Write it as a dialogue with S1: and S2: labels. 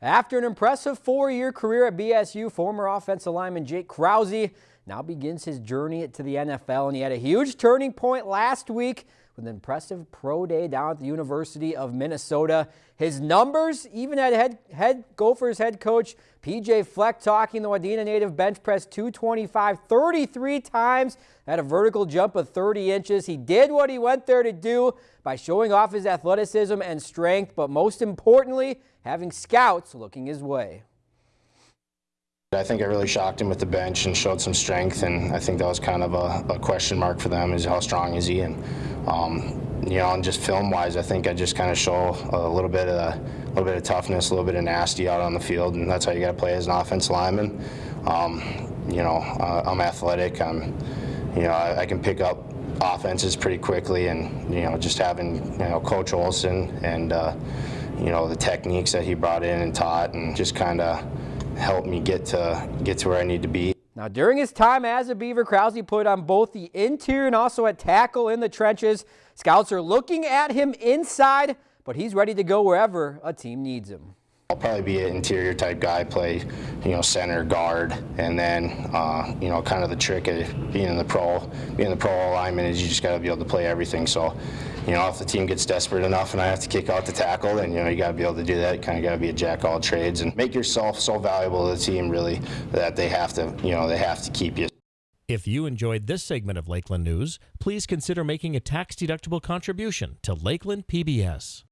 S1: After an impressive four-year career at BSU, former offensive lineman Jake Krause now begins his journey to the NFL, and he had a huge turning point last week with an impressive pro day down at the University of Minnesota. His numbers, even at head, head Gophers head coach PJ Fleck talking the Wadena native bench press 225 33 times at a vertical jump of 30 inches. He did what he went there to do by showing off his athleticism and strength, but most importantly, having scouts looking his way.
S2: I think I really shocked him with the bench and showed some strength, and I think that was kind of a, a question mark for them: is how strong is he? And um, you know, and just film-wise, I think I just kind of show a little bit of a little bit of toughness, a little bit of nasty out on the field, and that's how you got to play as an offense lineman. Um, you know, uh, I'm athletic. I'm, you know, I, I can pick up offenses pretty quickly, and you know, just having you know Coach Olson and uh, you know the techniques that he brought in and taught, and just kind of helped me get to get to where I need to be.
S1: Now, during his time as a Beaver, Krause put on both the interior and also at tackle in the trenches. Scouts are looking at him inside, but he's ready to go wherever a team needs him.
S2: I'll probably be an interior type guy, play, you know, center, guard, and then, uh, you know, kind of the trick of being in the pro, being the pro alignment is you just got to be able to play everything. So, you know, if the team gets desperate enough and I have to kick out the tackle, then, you know, you got to be able to do that. You kind of got to be a jack all trades and make yourself so valuable to the team, really, that they have to, you know, they have to keep you.
S3: If you enjoyed this segment of Lakeland News, please consider making a tax-deductible contribution to Lakeland PBS.